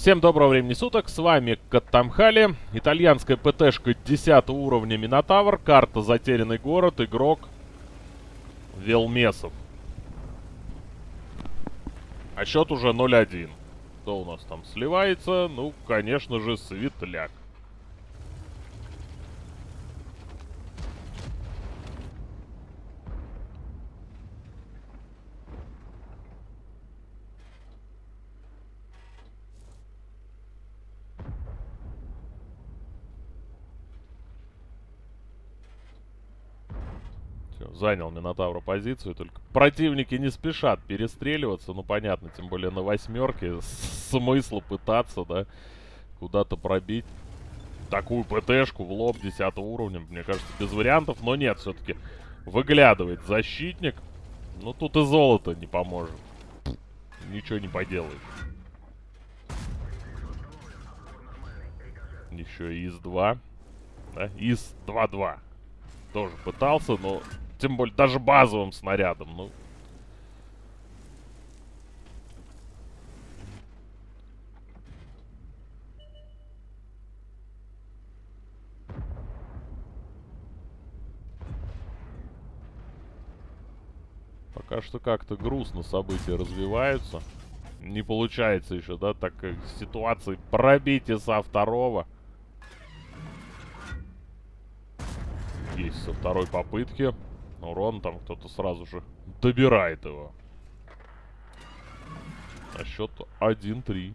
Всем доброго времени суток, с вами Каттамхали, итальянская ПТшка 10 уровня Минотавр, карта Затерянный город, игрок Велмесов. А счет уже 0-1. Кто у нас там сливается? Ну, конечно же, Светляк. Занял Минотавра позицию, только противники не спешат перестреливаться, ну понятно, тем более на восьмерке, смысла пытаться, да, куда-то пробить такую ПТшку в лоб 10 уровня, мне кажется, без вариантов, но нет, все-таки выглядывает защитник, ну тут и золото не поможет, ничего не поделает. Еще и ИС-2, да, ИС-2-2 тоже пытался, но тем более даже базовым снарядом, ну. Пока что как-то грустно события развиваются. Не получается еще, да, так как ситуации пробития со второго. Есть со второй попытки. Урон там кто-то сразу же добирает его. А счет 1-3.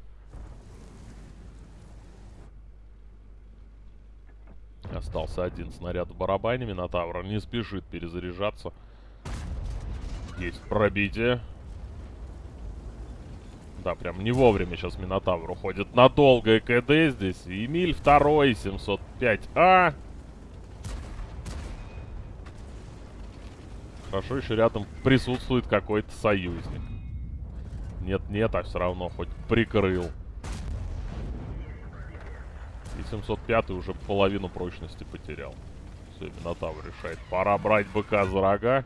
Остался один снаряд в барабане. Минотавра не спешит перезаряжаться. Есть пробитие. Да, прям не вовремя сейчас Минотавр уходит на долгое КД здесь. Эмиль второй, 705А. Хорошо, еще рядом присутствует какой-то союзник. Нет-нет, а все равно хоть прикрыл. И 705 уже половину прочности потерял. Все, Минотавр решает. Пора брать быка за рога.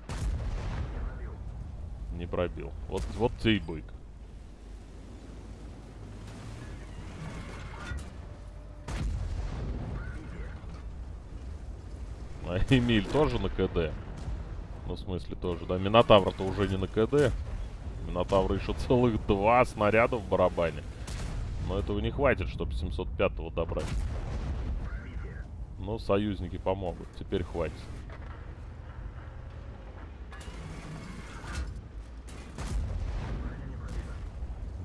Не пробил. Вот, вот тебе и бык. А Эмиль тоже на КД. Ну, в смысле тоже, да. Минотавр-то уже не на КД. Минотавра еще целых два снаряда в барабане. Но этого не хватит, чтобы 705-го добрать. Но союзники помогут. Теперь хватит.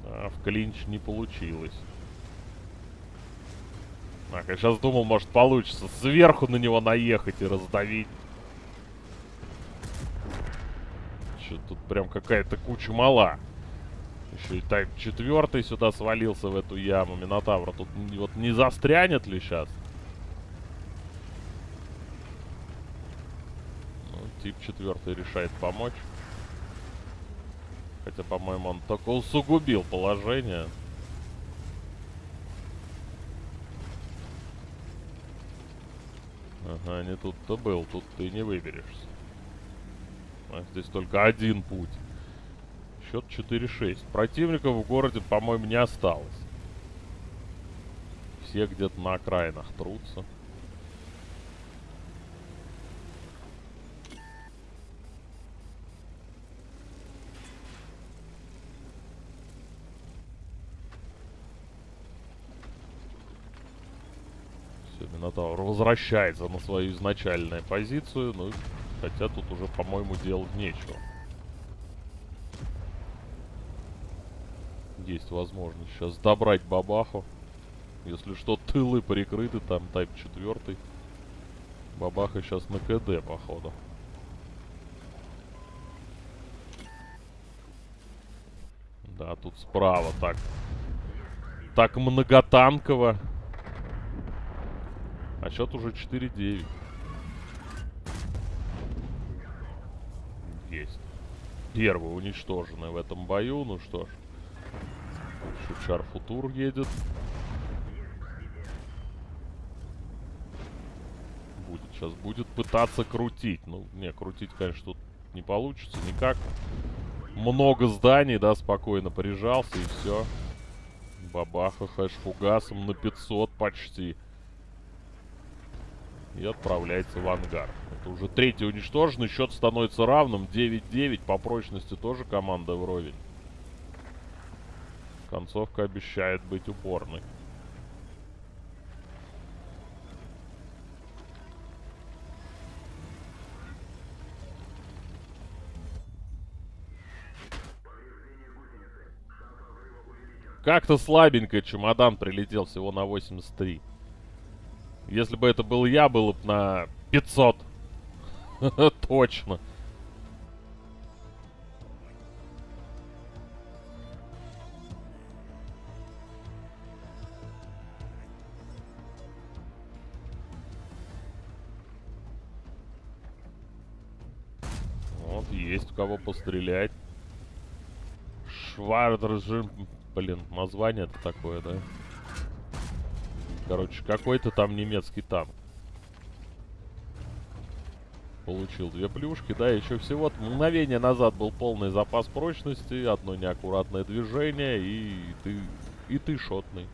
Да, в клинч не получилось. Так, я сейчас думал, может получится сверху на него наехать и раздавить. Что тут прям какая-то куча мала. Еще и так четвертый сюда свалился в эту яму Минотавра. Тут вот не застрянет ли сейчас? Ну, тип четвертый решает помочь. Хотя, по-моему, он только усугубил положение. Ага, не тут-то был. Тут ты не выберешься. А здесь только один путь. Счет 4-6. Противников в городе, по-моему, не осталось. Все где-то на окраинах трутся. Все, Минотавр возвращается на свою изначальную позицию. Ну, хотя тут уже, по-моему, делать нечего. Есть возможность сейчас добрать бабаху. Если что, тылы прикрыты, там тайп 4. Бабаха сейчас на КД, походу. Да, тут справа так. Так многотанково. А счет уже 4-9. Есть. Первый уничтоженный в этом бою. Ну что ж. Шучар Футур едет. Будет сейчас будет пытаться крутить. Ну, не, крутить, конечно, тут не получится никак. Много зданий, да, спокойно прижался и все. Бабаха хэш фугасом на 500 почти. И отправляется в ангар. Это уже третий уничтоженный. Счет становится равным. 9-9. По прочности тоже команда вровень. Концовка обещает быть упорной. Как-то слабенько чемодан прилетел всего на 83. Если бы это был я, было бы на 500. Точно. Вот, есть у кого пострелять. Швардржим Блин, название это такое, да? Короче, какой-то там немецкий танк. Получил две плюшки, да, еще всего мгновение назад был полный запас прочности, одно неаккуратное движение, и ты, и ты шотный.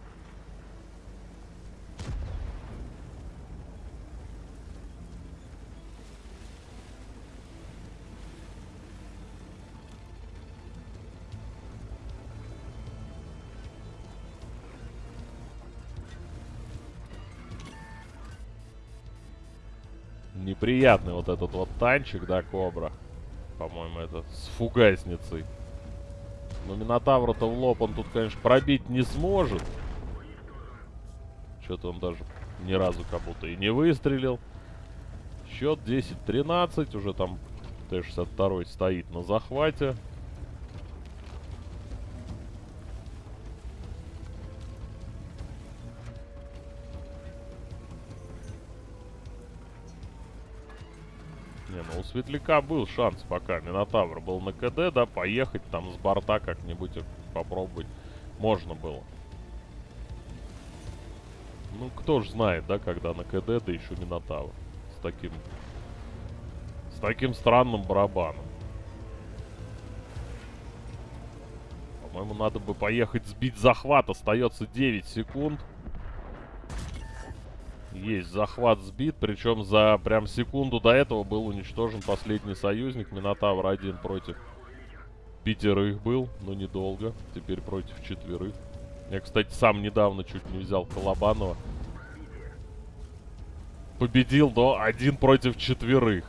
Неприятный вот этот вот танчик, да, Кобра. По-моему, это с фугасницей. Но Минотавра-то в лоб он тут, конечно, пробить не сможет. Что-то он даже ни разу как будто и не выстрелил. Счет 10-13. Уже там Т-62 стоит на захвате. Не, ну у Светляка был шанс пока. Минотавр был на КД, да, поехать там с борта как-нибудь попробовать можно было. Ну, кто ж знает, да, когда на КД, да еще Минотавр. С таким... С таким странным барабаном. По-моему, надо бы поехать сбить захват. Остается 9 секунд. Есть, захват сбит, причем за прям секунду до этого был уничтожен последний союзник. Минотавр один против пятерых был, но недолго. Теперь против четверых. Я, кстати, сам недавно чуть не взял Колобанова. Победил, но один против четверых.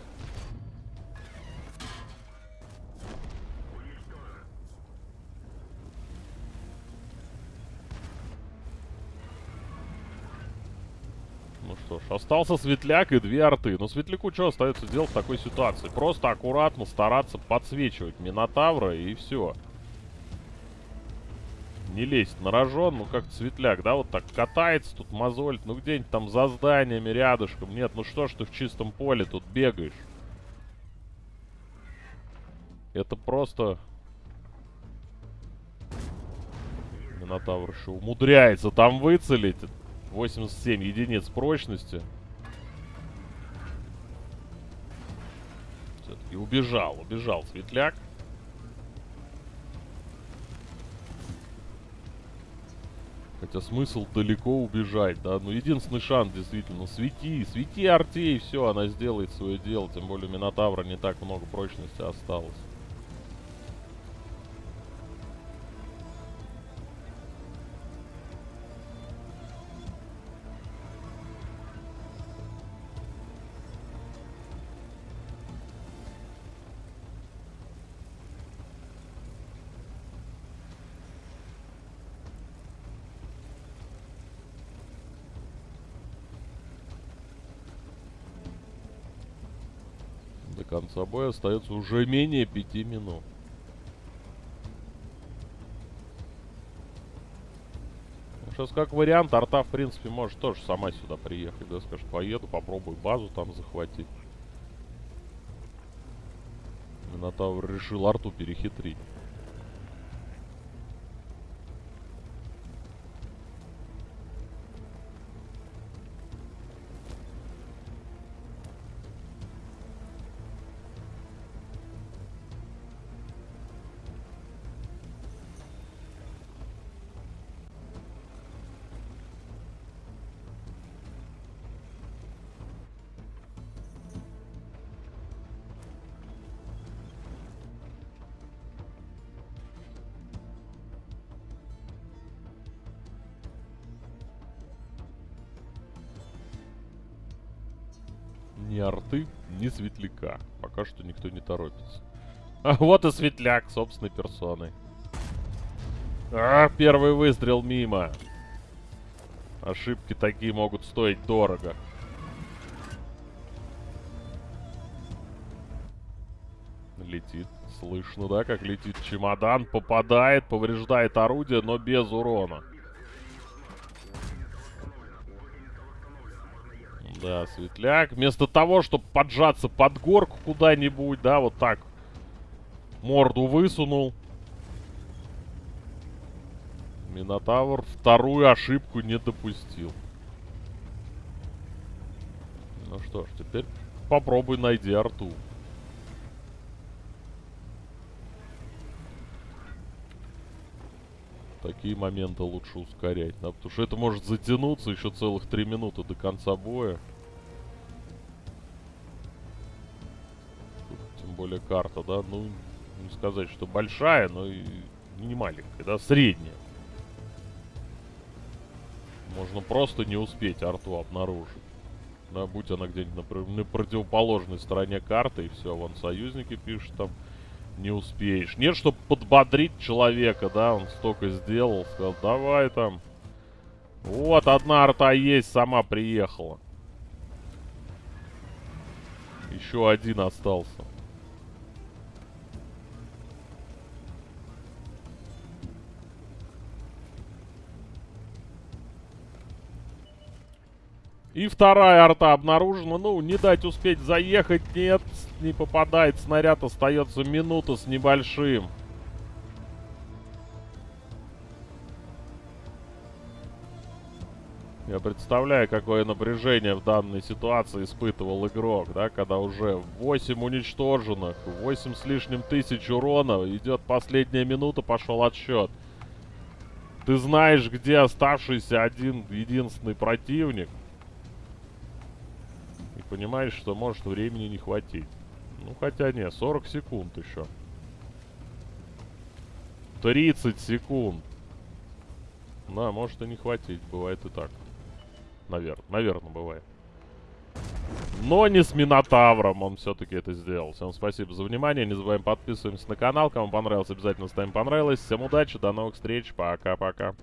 что ж, остался Светляк и две арты. Но Светляку что остается делать в такой ситуации? Просто аккуратно стараться подсвечивать Минотавра и все. Не лезть на рожон, ну как Светляк, да, вот так катается тут мозолит, ну где-нибудь там за зданиями рядышком. Нет, ну что ж ты в чистом поле тут бегаешь? Это просто... Минотавр еще умудряется там выцелить. 87 единиц прочности. Все-таки убежал, убежал Светляк. Хотя смысл далеко убежать, да. Ну, единственный шанс, действительно, свети, свети Артей, все, она сделает свое дело. Тем более Минотавра не так много прочности осталось. Конца боя остается уже менее пяти минут. Сейчас как вариант, арта в принципе может тоже сама сюда приехать, да, скажет, поеду, попробую базу там захватить. Минотавр решил арту перехитрить. Ни арты, ни светляка. Пока что никто не торопится. А вот и светляк собственной персоной. А, первый выстрел мимо. Ошибки такие могут стоить дорого. Летит. Слышно, да, как летит чемодан. Попадает, повреждает орудие, но без урона. Да, светляк. Вместо того, чтобы поджаться под горку куда-нибудь, да, вот так. Морду высунул. Минотавр вторую ошибку не допустил. Ну что ж, теперь попробуй найди арту. Такие моменты лучше ускорять, да, потому что это может затянуться еще целых три минуты до конца боя. Тут, тем более карта, да, ну, не сказать, что большая, но и не маленькая, да, средняя. Можно просто не успеть арту обнаружить. Да, будь она где-нибудь на, на противоположной стороне карты, и все, вон союзники пишут там не успеешь. Нет, чтобы подбодрить человека, да, он столько сделал, сказал, давай там. Вот, одна арта есть, сама приехала. Еще один остался. И вторая арта обнаружена. Ну, не дать успеть заехать. Нет, не попадает. Снаряд остается минута с небольшим. Я представляю, какое напряжение в данной ситуации испытывал игрок, да, когда уже 8 уничтоженных, 8 с лишним тысяч урона, идет последняя минута, пошел отсчет. Ты знаешь, где оставшийся один единственный противник понимаешь, что может времени не хватить. Ну, хотя не, 40 секунд еще. 30 секунд. Да, может и не хватить, бывает и так. Наверное, наверное, бывает. Но не с Минотавром он все-таки это сделал. Всем спасибо за внимание. Не забываем подписываемся на канал. Кому понравилось, обязательно ставим понравилось. Всем удачи, до новых встреч. Пока-пока.